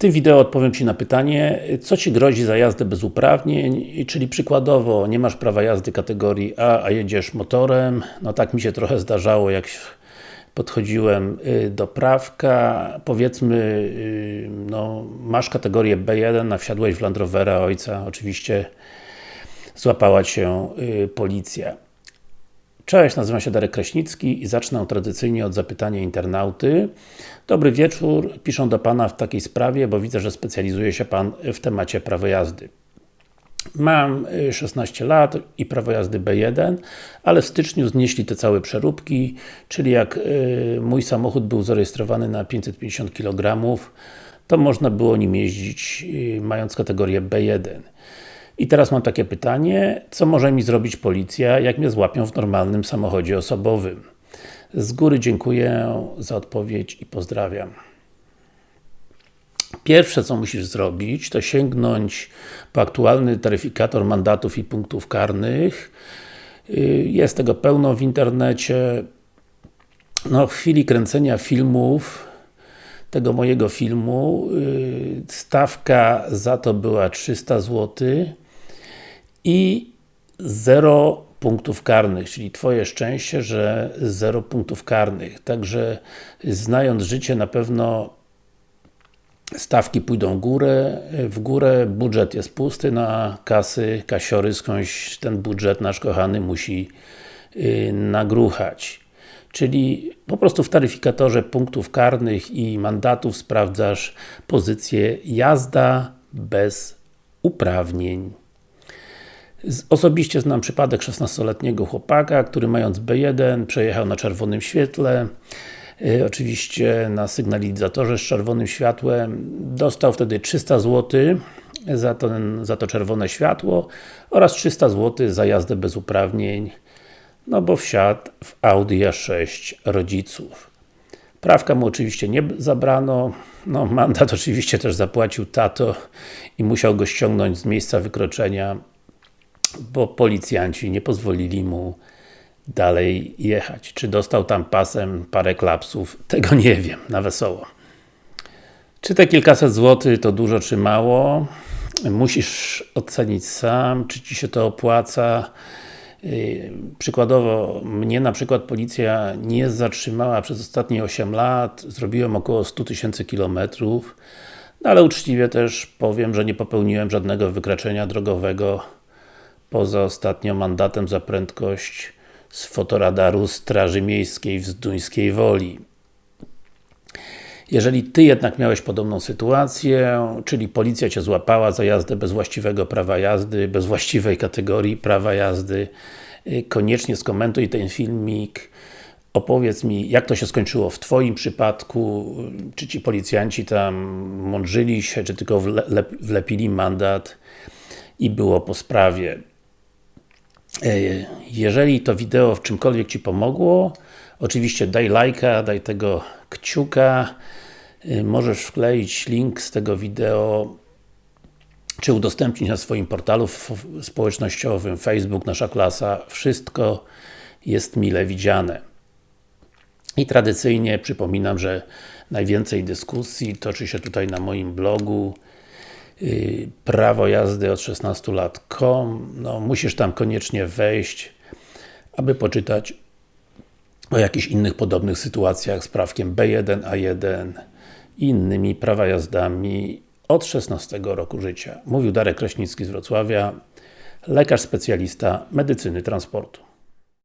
tym wideo odpowiem Ci na pytanie, co Ci grozi za jazdę bez uprawnień, czyli przykładowo nie masz prawa jazdy kategorii A, a jedziesz motorem, no tak mi się trochę zdarzało, jak podchodziłem y, do prawka, powiedzmy, y, no, masz kategorię B1, a wsiadłeś w Land Rovera ojca, oczywiście złapała Cię y, policja. Cześć, nazywam się Darek Kraśnicki i zacznę tradycyjnie od zapytania internauty. Dobry wieczór, piszę do Pana w takiej sprawie, bo widzę, że specjalizuje się Pan w temacie prawa jazdy. Mam 16 y, lat i prawo jazdy B1, ale w styczniu znieśli te całe przeróbki, czyli jak y, mój samochód był zarejestrowany na 550 kg, to można było nim jeździć y, mając kategorię B1. I teraz mam takie pytanie, co może mi zrobić policja, jak mnie złapią w normalnym samochodzie osobowym? Z góry dziękuję za odpowiedź i pozdrawiam. Pierwsze co musisz zrobić, to sięgnąć po aktualny taryfikator mandatów i punktów karnych. Y, jest tego pełno w internecie. No, w chwili kręcenia filmów tego mojego filmu y, stawka za to była 300 zł i 0 punktów karnych, czyli Twoje szczęście, że 0 punktów karnych. Także znając życie na pewno stawki pójdą górę, w górę, budżet jest pusty na kasy, kasiory, skądś ten budżet nasz kochany musi yy, nagruchać. Czyli po prostu w taryfikatorze punktów karnych i mandatów sprawdzasz pozycję jazda bez uprawnień. Osobiście znam przypadek 16-letniego chłopaka, który mając B1 przejechał na czerwonym świetle. Y, oczywiście na sygnalizatorze z czerwonym światłem. Dostał wtedy 300 zł za, ten, za to czerwone światło oraz 300 zł za jazdę bez uprawnień no bo wsiadł w Audi A6 rodziców. Prawka mu oczywiście nie zabrano, no mandat oczywiście też zapłacił tato i musiał go ściągnąć z miejsca wykroczenia bo policjanci nie pozwolili mu dalej jechać. Czy dostał tam pasem parę klapsów? Tego nie wiem, na wesoło. Czy te kilkaset złotych to dużo czy mało? Musisz ocenić sam, czy Ci się to opłaca. Yy, przykładowo, mnie na przykład policja nie zatrzymała przez ostatnie 8 lat, zrobiłem około 100 tysięcy kilometrów, no ale uczciwie też powiem, że nie popełniłem żadnego wykroczenia drogowego poza ostatnio mandatem za prędkość z fotoradaru Straży Miejskiej w Zduńskiej Woli. Jeżeli Ty jednak miałeś podobną sytuację, czyli policja Cię złapała za jazdę bez właściwego prawa jazdy, bez właściwej kategorii prawa jazdy, y, koniecznie skomentuj ten filmik, opowiedz mi, jak to się skończyło w Twoim przypadku, czy Ci policjanci tam mądrzyli się, czy tylko wlepili mandat i było po sprawie. E, jeżeli to wideo w czymkolwiek Ci pomogło, oczywiście daj lajka, daj tego kciuka, e, możesz wkleić link z tego wideo czy udostępnić na swoim portalu społecznościowym, Facebook, Nasza Klasa, wszystko jest mile widziane. I tradycyjnie przypominam, że najwięcej dyskusji toczy się tutaj na moim blogu prawo jazdy od 16 lat.com no, musisz tam koniecznie wejść, aby poczytać o jakichś innych podobnych sytuacjach z prawkiem B1, A1 i innymi prawa jazdami od 16 roku życia. Mówił Darek Kraśnicki z Wrocławia, lekarz specjalista medycyny transportu.